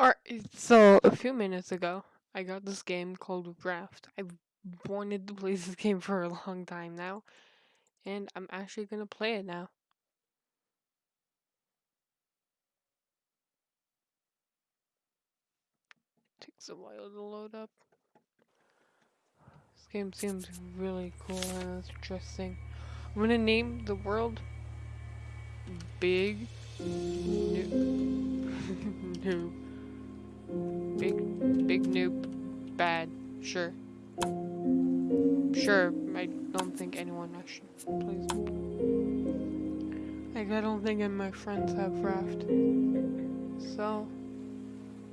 Alright, so a few minutes ago, I got this game called Raft. I've wanted to play this game for a long time now, and I'm actually gonna play it now. Takes a while to load up. This game seems really cool and interesting. I'm gonna name the world Big Noob. noob. Big, big noob. Bad. Sure. Sure, I don't think anyone actually plays. Like, I don't think any of my friends have Raft. So,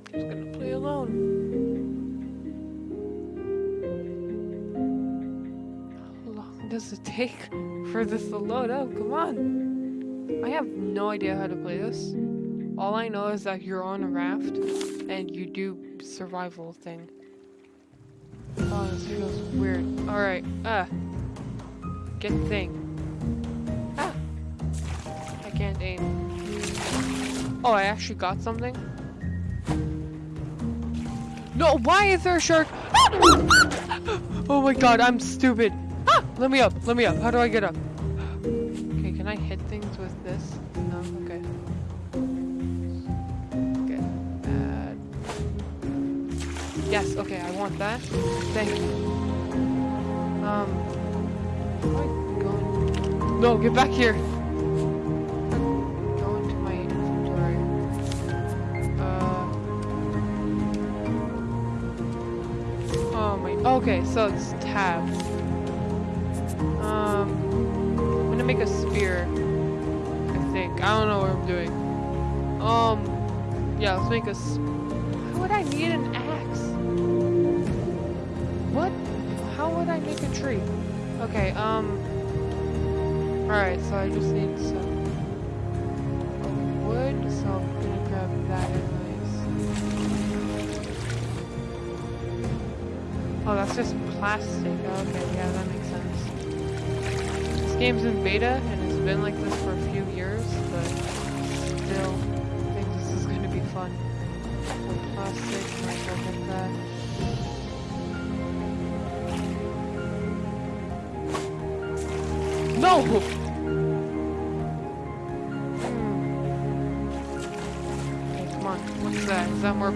I'm just gonna play alone. How long does it take for this to load up? Come on. I have no idea how to play this. All I know is that you're on a raft and you do survival thing. Oh, this feels weird. Alright, ah. Get thing. Ah! I can't aim. Oh, I actually got something? No, why is there a shark? Ah! oh my god, I'm stupid. Ah! Let me up, let me up. How do I get up? Yes, okay, I want that. Thank you. Um, going? No, get back here. Go into my inventory. Uh. Oh my. Okay, so it's tab. Um, I'm gonna make a spear. I think. I don't know what I'm doing. Um, yeah, let's make a. Why would I need an axe? A tree? Okay, um. Alright, so I just need some wood, so I'm gonna grab that anyways. Oh, that's just plastic. Okay, yeah, that makes sense. This game's in beta, and it's been like this for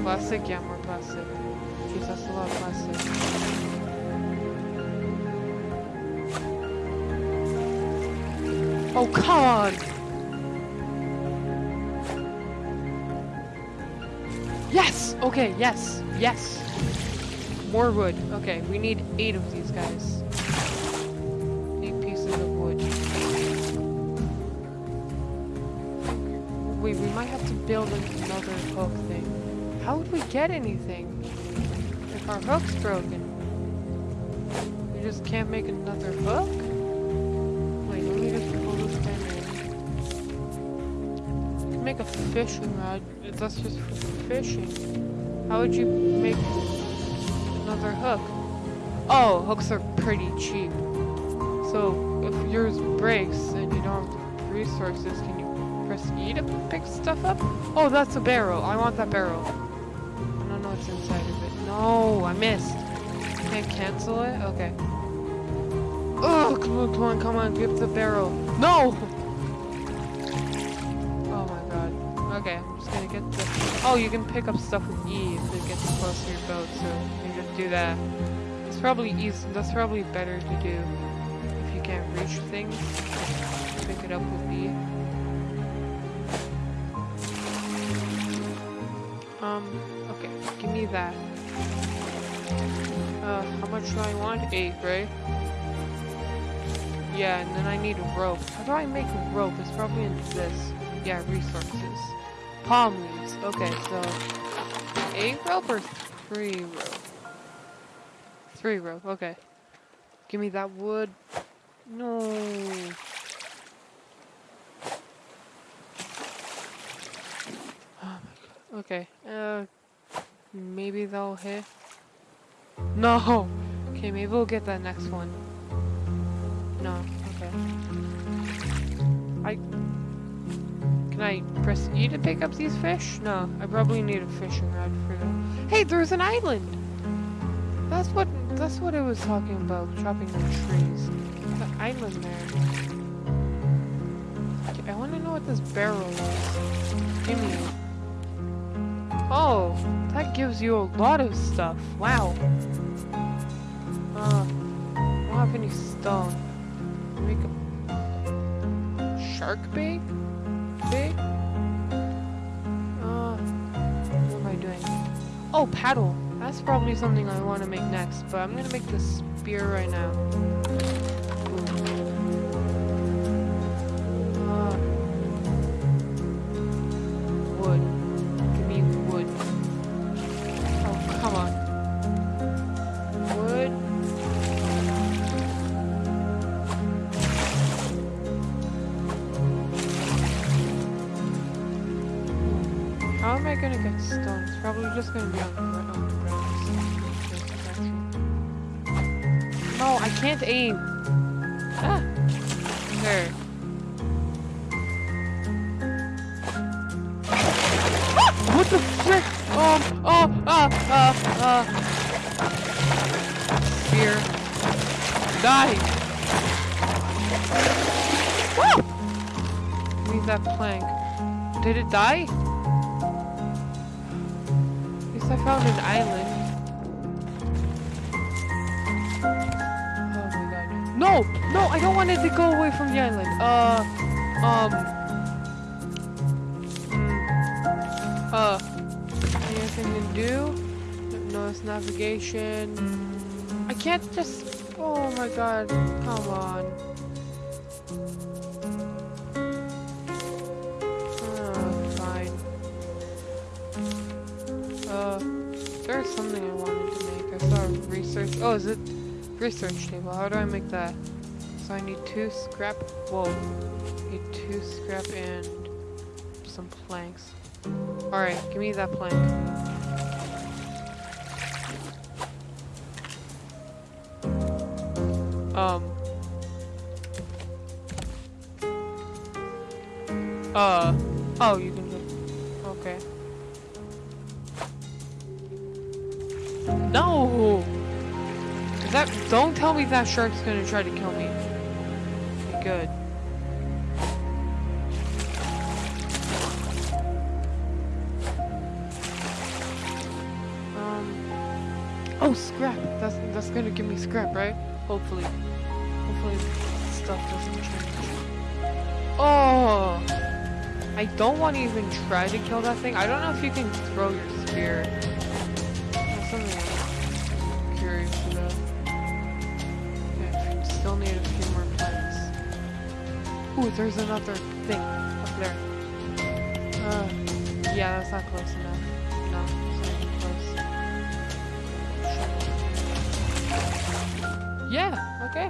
that more plastic? Yeah, more plastic. Jeez, that's a lot of plastic. Oh, come on! Yes! Okay, yes, yes. More wood. Okay, we need eight of these guys. Eight pieces of wood. Wait, we might have to build another hook thing. How would we get anything? If our hook's broken. We just can't make another hook? Wait, let me just pull this thing in. Make a fishing rod. That's just for fishing. How would you make another hook? Oh, hooks are pretty cheap. So if yours breaks and you don't have resources, can you press E to pick stuff up? Oh, that's a barrel. I want that barrel. No, I missed. Can't cancel it? Okay. Oh, come on, come on, come on. Give the barrel. No! Oh my god. Okay, I'm just gonna get the... Oh, you can pick up stuff with E if it gets close to your boat, so you just do that. It's probably easy. That's probably better to do if you can't reach things. Pick it up with E. Um, okay, give me that. Uh, how much do I want? Eight, right? Yeah, and then I need a rope. How do I make a rope? It's probably in this. Yeah, resources. Palm leaves. Okay, so eight rope or three rope? Three rope, okay. Give me that wood. No. Oh my god. Okay. Uh, maybe they'll hit. No. Okay, maybe we'll get that next one. No. Okay. I. Can I press E to pick up these fish? No, I probably need a fishing rod for them. Hey, there's an island! That's what that's what I was talking about, chopping the trees. The island there. I wanna know what this barrel is. Give me it. Oh, that gives you a lot of stuff. Wow. Uh, I don't have any stone. Make a shark bait? Bait? Uh, what am I doing? Oh, paddle. That's probably something I want to make next, but I'm gonna make the spear right now. Gonna get stone? It's probably just gonna be on the. On the ground. No, I can't aim. Ah. There. Ah! What the frick? Um. Oh. Ah. Ah. Ah. Fear. Die. Woo! Leave that plank. Did it die? Found an island. Oh my god. No! No, I don't want it to go away from the island. Uh, um. mm, Uh. Anything to do? No, it's navigation. I can't just. Oh my god. Come on. Something I wanted to make. I saw research. Oh, is it research table? How do I make that? So I need two scrap. Whoa. Need two scrap and some planks. Alright, give me that plank. That shark's gonna try to kill me. Good. Um. Oh, scrap! That's that's gonna give me scrap, right? Hopefully. Hopefully stuff doesn't change. Oh! I don't want to even try to kill that thing. I don't know if you can throw your spear. There's another thing up there. Uh, yeah, that's not close enough. No, it's not even close. Yeah, okay.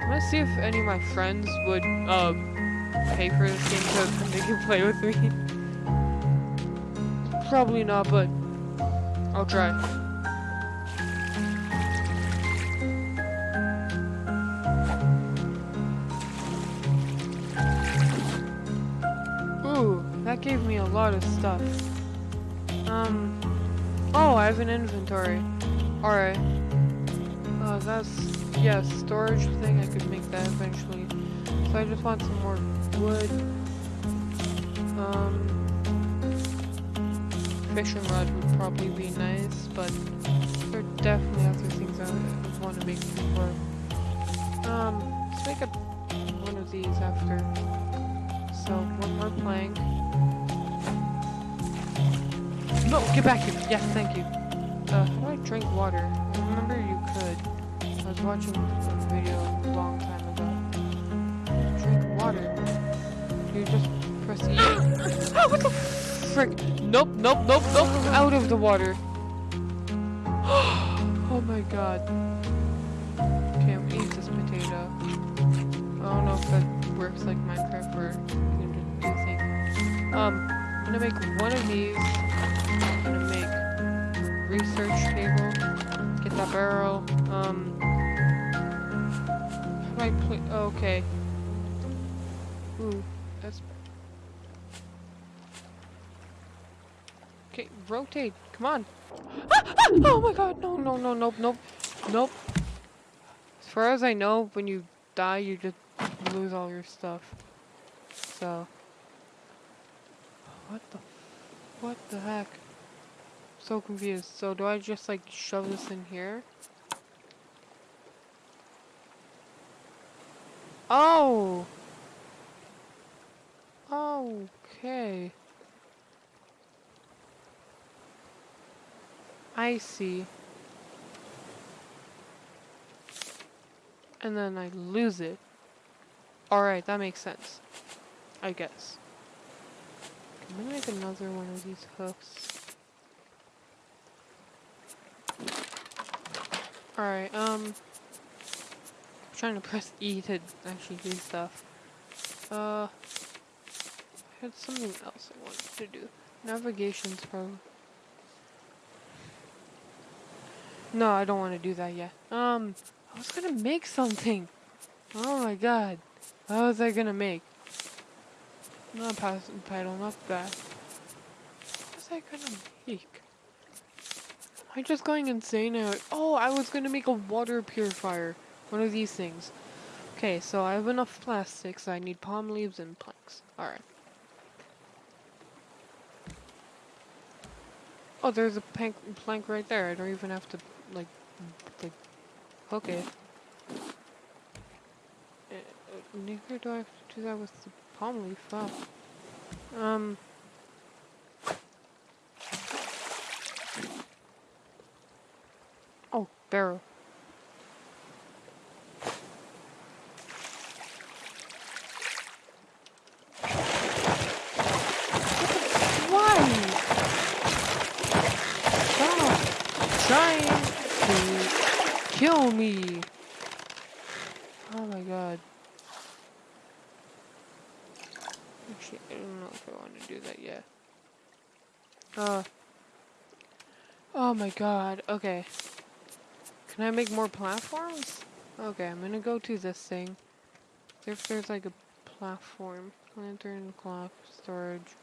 I'm gonna see if any of my friends would, um, pay for this game so they can play with me. Probably not, but I'll try. Gave me a lot of stuff. Um, oh, I have an inventory. Alright. Uh, that's, yeah, storage thing, I could make that eventually. So I just want some more wood. Um, fishing rod would probably be nice, but there are definitely other things I want to make before. Um, let's make a one of these after. So one more plank. No, get back here. Yes, thank you. Uh, how do I drink water? I remember you could. I was watching a video a long time ago. Drink water. You just press E. oh, what the frick? Nope, nope, nope, nope. Out of the water. oh my god. Okay, I'm gonna eat this potato. I don't know if that works like Minecraft or you can just do things. Um, I'm gonna make one of these. I'm gonna make research table. Get that barrel. Um. Right. Oh, okay. Ooh, that's. Okay, rotate. Come on. Ah, ah, oh my God! No! No! No! Nope! Nope! Nope. As far as I know, when you die, you just lose all your stuff. So. What the, what the heck? So confused. So do I just like shove this in here? Oh! Okay. I see. And then I lose it. Alright, that makes sense. I guess. I'm gonna make another one of these hooks. Alright, um... I'm trying to press E to actually do stuff. Uh... I had something else I wanted to do. Navigation's probably... No, I don't want to do that yet. Um, I was gonna make something. Oh my god. What was I gonna make? Not pass pedal, not that. What was I gonna make? Am I just going insane? Now? Oh, I was gonna make a water purifier. One of these things. Okay, so I have enough plastics. I need palm leaves and planks. Alright. Oh, there's a plank, plank right there. I don't even have to, like, like, hook it. Uh, uh, neither do I have to do that with the leaf. Wow. Um. Oh, barrel. kill me! Oh my god. Actually, I don't know if I want to do that yet. Uh. Oh my god, okay. Can I make more platforms? Okay, I'm gonna go to this thing. If there's like a platform. Lantern, clock, storage,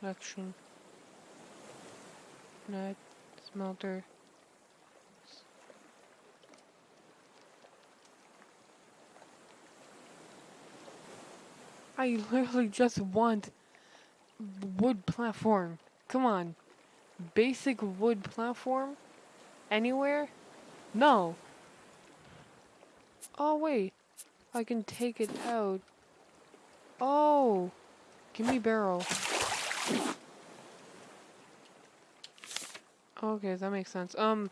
selection, net, smelter. I literally just want wood platform. Come on. Basic wood platform? Anywhere? No. Oh, wait. I can take it out. Oh. Give me barrel. Okay, that makes sense. Um,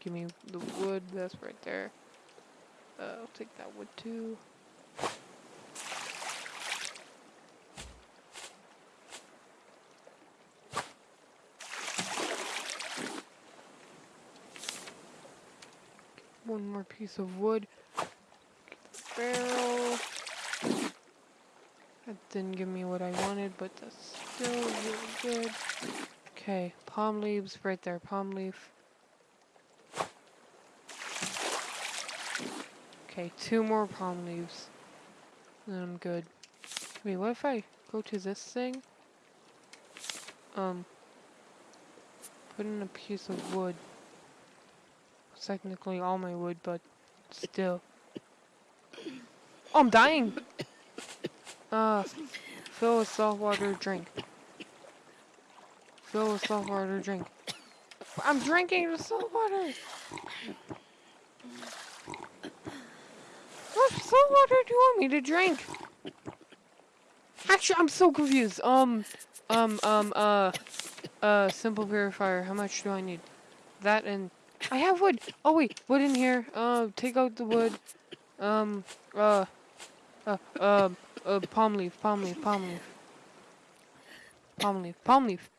give me the wood. That's right there. Uh, I'll take that wood too. one more piece of wood. Barrel. That didn't give me what I wanted, but that's still really good. Okay, palm leaves right there, palm leaf. Okay, two more palm leaves. And I'm good. Wait, what if I go to this thing? Um, put in a piece of wood technically all my wood, but still. Oh, I'm dying! Uh, fill with salt water drink. Fill with salt water drink. I'm drinking the salt water! What salt water do you want me to drink? Actually, I'm so confused. Um, um, um, uh, uh, simple purifier. How much do I need? That and I have wood. Oh wait, wood in here. Uh, take out the wood. Um, uh, uh, uh, uh, palm leaf, palm leaf, palm leaf. Palm leaf, palm leaf.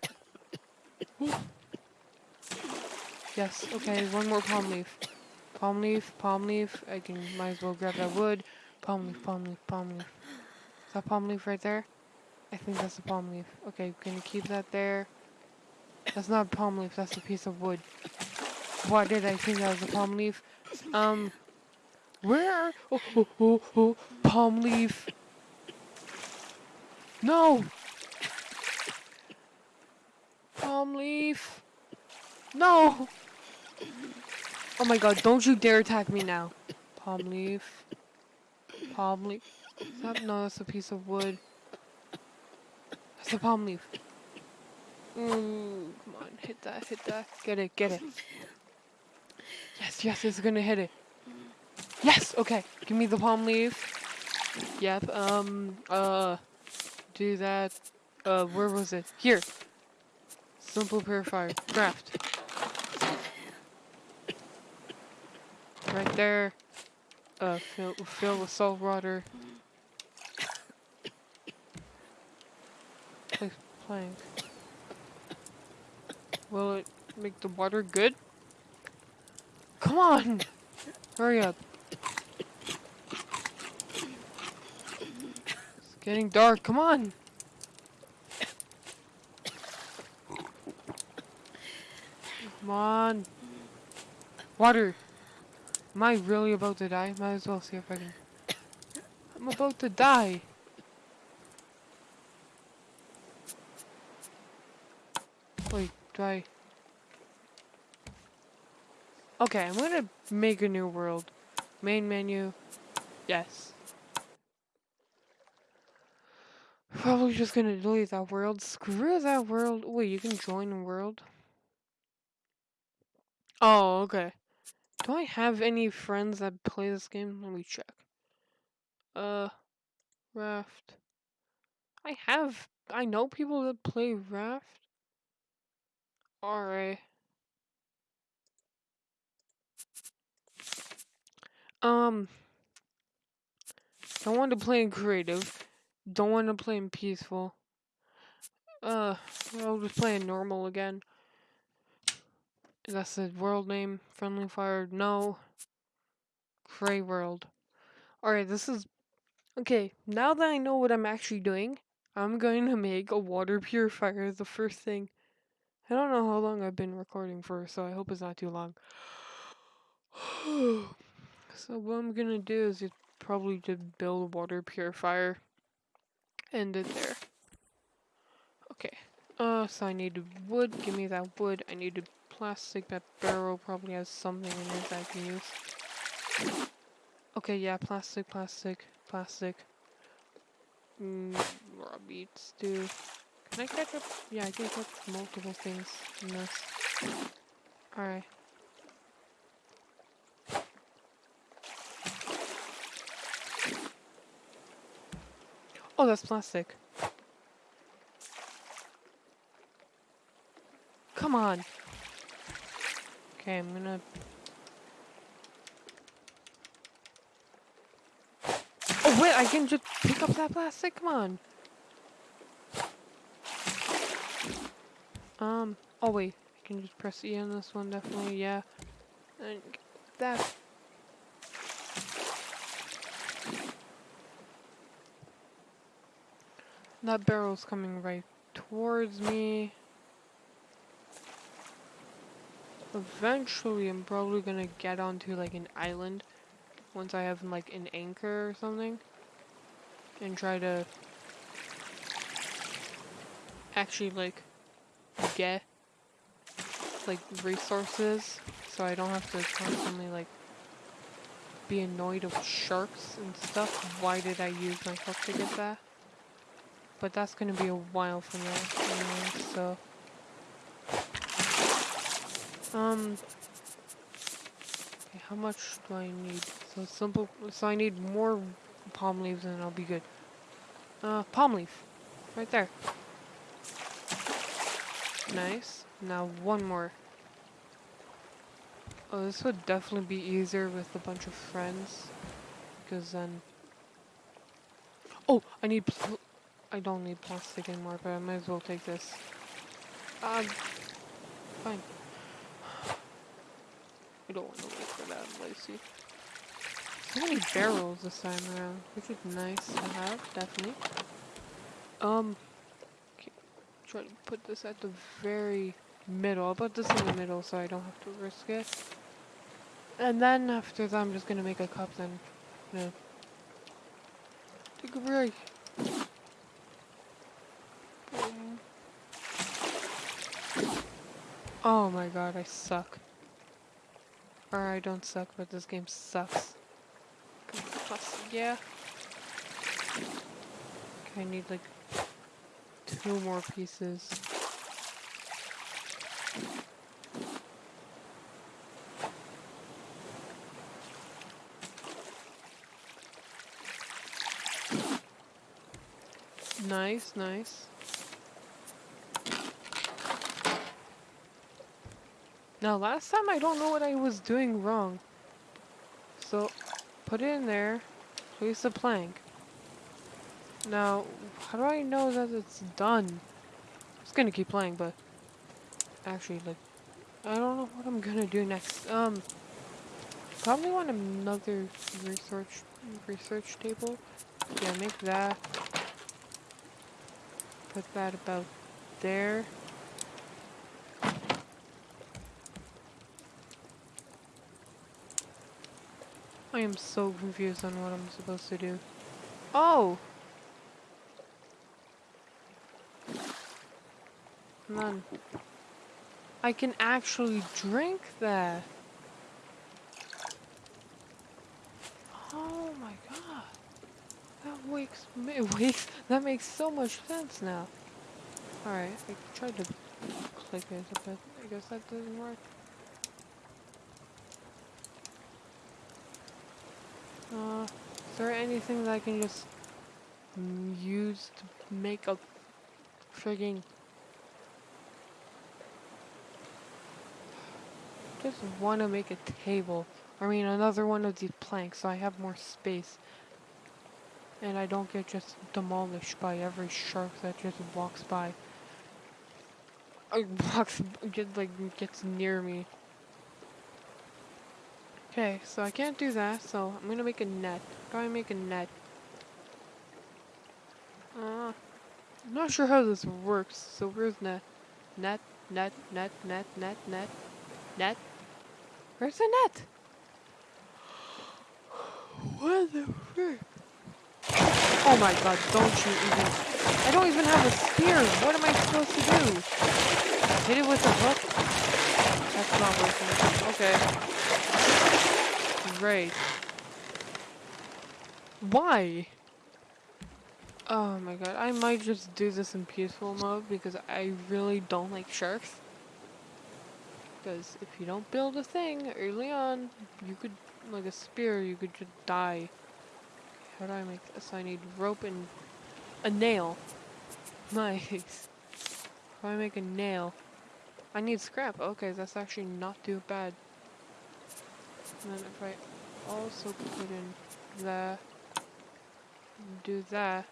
Yes, okay, one more palm leaf. Palm leaf, palm leaf. I can, might as well grab that wood. Palm leaf, palm leaf, palm leaf. Is that palm leaf right there? I think that's a palm leaf. Okay, can you keep that there? That's not a palm leaf, that's a piece of wood. Why did I think that was a palm leaf? Um, where? Oh, oh, oh, oh, palm leaf. No! palm leaf. No! Oh my god, don't you dare attack me now. Palm leaf. Palm leaf. That, no, that's a piece of wood. That's a palm leaf. Ooh, come on, hit that, hit that. Get it, get it. Yes, yes, it's gonna hit it. Yes, okay. Give me the palm leaf. Yep, um, uh, do that. Uh, where was it? Here. Simple purifier. Craft. Right there. Uh, fill, fill with salt water. Plank. Will it make the water good? Come on! Hurry up. It's getting dark, come on! Come on. Water. Am I really about to die? Might as well see if I can. I'm about to die. Wait, do I? Okay, I'm gonna make a new world. Main menu. Yes. Probably just gonna delete that world. Screw that world. Wait, you can join a world? Oh, okay. Do I have any friends that play this game? Let me check. Uh, Raft. I have, I know people that play Raft. Alright. Um, don't want to play in creative. Don't want to play in peaceful. Uh, I'll just play in normal again. That's the world name. Friendly Fire. No. Gray World. Alright, this is... Okay, now that I know what I'm actually doing, I'm going to make a water purifier the first thing. I don't know how long I've been recording for, so I hope it's not too long. so what I'm gonna do is probably just build a water purifier. End it there. Okay. Uh, so I need wood. Give me that wood. I need a plastic. That barrel probably has something in it that I can use. Okay, yeah, plastic, plastic, plastic. Mm, raw beets, too. Can I catch up? Yeah, I can catch multiple things in this. Alright. Oh, that's plastic. Come on. Okay, I'm gonna... Oh wait, I can just pick up that plastic? Come on. Um, oh wait, I can just press E on this one, definitely, yeah. And that. That barrel's coming right towards me. Eventually, I'm probably gonna get onto like an island once I have like an anchor or something and try to actually like get like resources so I don't have to constantly like be annoyed of sharks and stuff. Why did I use my hook to get that? But that's gonna be a while from now anyway, so um, okay, how much do I need? So simple, so I need more palm leaves and I'll be good. Uh, palm leaf, right there. Nice. Now one more. Oh, this would definitely be easier with a bunch of friends. Because then... Oh, I need... I don't need plastic anymore, but I might as well take this. Um, fine. I don't want to wait for that, Lacey. So many barrels this time around, which is nice to have, definitely. Um, okay, try to put this at the very middle. I'll put this in the middle so I don't have to risk it. And then after that, I'm just gonna make a cup then. Know, take a break. Oh my god, I suck. Or I don't suck, but this game sucks. Plus, yeah. Okay, I need like two more pieces. Nice, nice. Now, last time I don't know what I was doing wrong. So, put it in there, place the plank. Now, how do I know that it's done? Just gonna keep playing, but actually, like, I don't know what I'm gonna do next. Um, probably want another research research table. Yeah, make that. Put that about there. I am so confused on what I'm supposed to do. Oh! None. I can actually drink that. Oh my god. That wakes me wakes that makes so much sense now. Alright, I tried to click it, but I guess that doesn't work. Uh, is there anything that I can just use to make a frigging... Just want to make a table. I mean, another one of these planks so I have more space. And I don't get just demolished by every shark that just walks by. Or walks, get, like, gets near me. Okay, so I can't do that, so I'm gonna make a net. I make a net? Uh, I'm not sure how this works, so where's net? Net, net, net, net, net, net, net. Where's the net? What the frick? Oh my god, don't you even... I don't even have a spear! What am I supposed to do? Hit it with a hook? That's not working. Okay. Great. Why? Oh my god, I might just do this in peaceful mode because I really don't like sharks. Because if you don't build a thing early on, you could, like a spear, you could just die. How do I make this? I need rope and a nail. Nice. How do I make a nail? I need scrap. Okay, that's actually not too bad. And then if I also put in that, do that,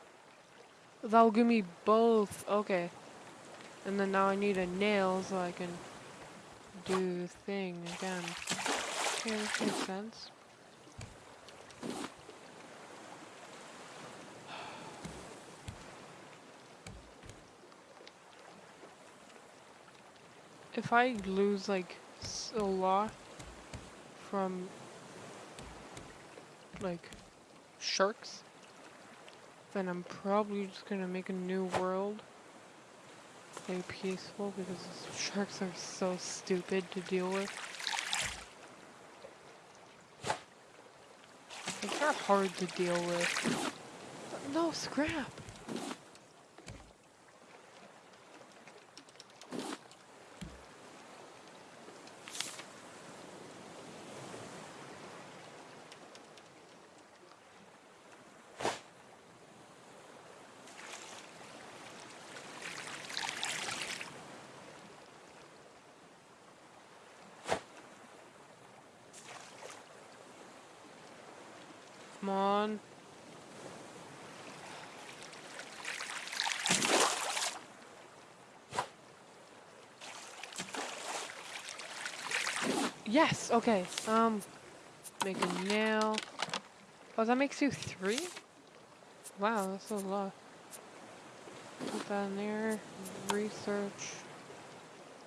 that'll give me both. Okay. And then now I need a nail so I can do the thing again. Okay, this makes sense. If I lose like a lot from like sharks, then I'm probably just gonna make a new world. Play peaceful because sharks are so stupid to deal with. Like, they're hard to deal with. No, scrap! Come on. Yes, okay. Um, make a nail. Oh, that makes you three? Wow, that's a lot. Put that in there. Research.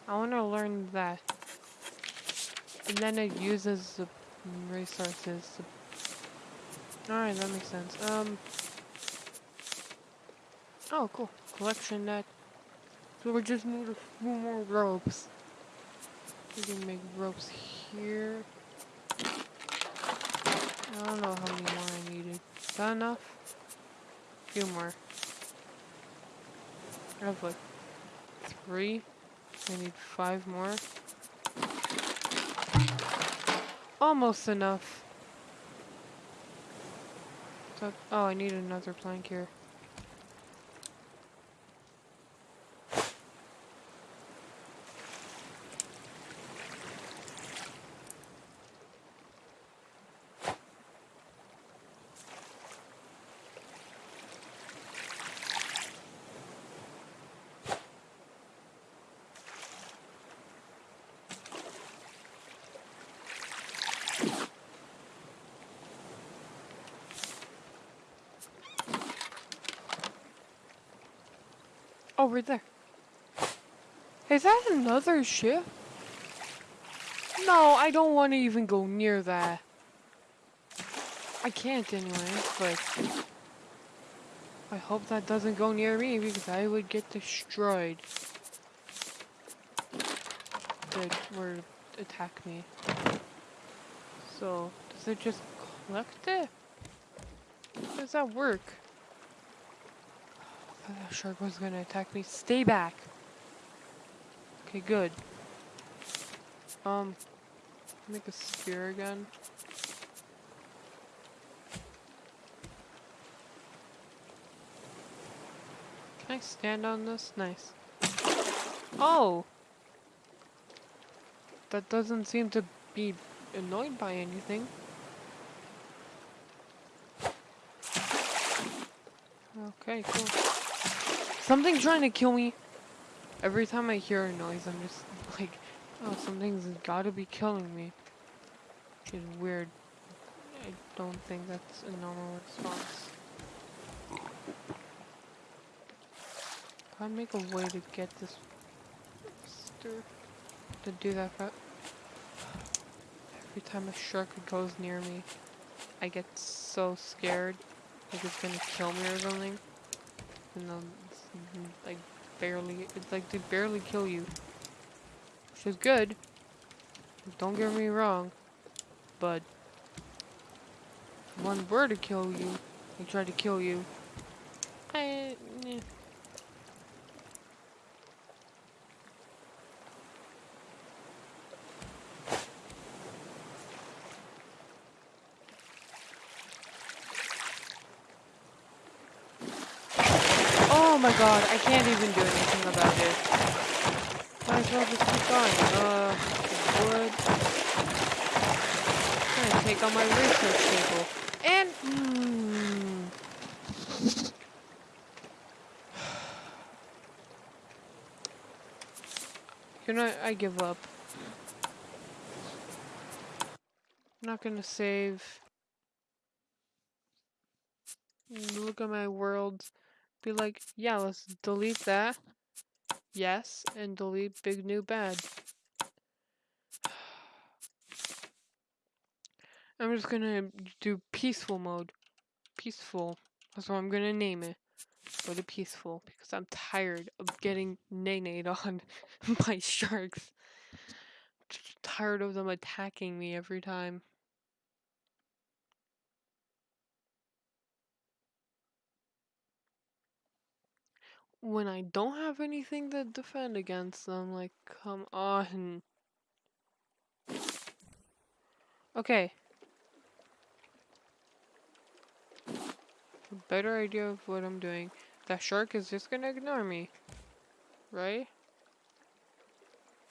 I want to learn that. And then it uses the resources to Alright, that makes sense. Um. Oh, cool. Collection net. So we just need a few more ropes. We can make ropes here. I don't know how many more I needed. Is that enough? A few more. I have like three. I need five more. Almost enough. Oh, I need another plank here. Over there. Is that another ship? No, I don't want to even go near that. I can't anyway, but... I hope that doesn't go near me because I would get destroyed. That were attack me. So, does it just collect it? How does that work? I thought that shark was gonna attack me. Stay back. Okay, good. Um, make a spear again. Can I stand on this? Nice. Oh! That doesn't seem to be annoyed by anything. Okay, cool. Something trying to kill me. Every time I hear a noise, I'm just like, oh, something's gotta be killing me. It's weird. I don't think that's a normal response. I make a way to get this to do that Every time a shark goes near me, I get so scared like it's gonna kill me or something. And then like barely, it's like they barely kill you. Which is good. Don't get me wrong. But one were to kill you, they try to kill you. I, eh. My god, I can't even do anything about it. Might as well just keep going. Uh, wood. I'm gonna take on my research table. And, hmm. You know, I give up. I'm not gonna save. Look at my worlds be like, yeah, let's delete that. Yes, and delete big new bad. I'm just gonna do peaceful mode. Peaceful. That's what I'm gonna name it. Go to peaceful because I'm tired of getting nay on by sharks. Just tired of them attacking me every time. When I don't have anything to defend against them, like, come on. Okay. A better idea of what I'm doing. That shark is just gonna ignore me. Right?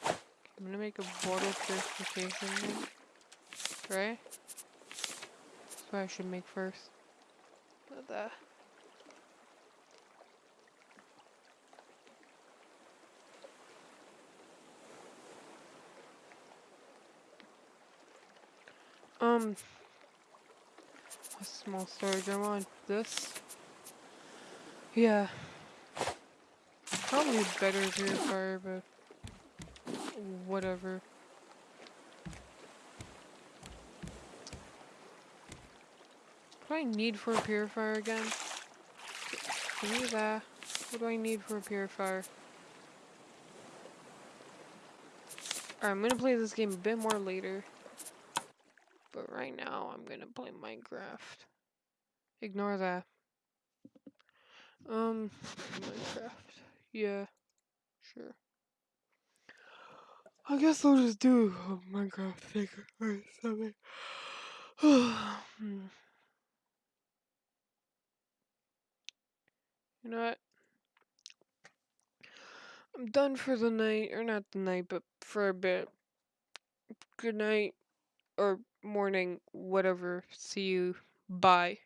I'm gonna make a water purification. Right? That's what I should make first. Not that. Um, a small storage. I want this. Yeah. Probably better purifier, but whatever. What do I need for a purifier again? Give me that. What do I need for a purifier? Alright, I'm gonna play this game a bit more later. Right now, I'm gonna play Minecraft. Ignore that. Um, Minecraft. Yeah, sure. I guess I'll just do a Minecraft thing or something. You know what? I'm done for the night, or not the night, but for a bit. Good night, or morning, whatever. See you. Bye.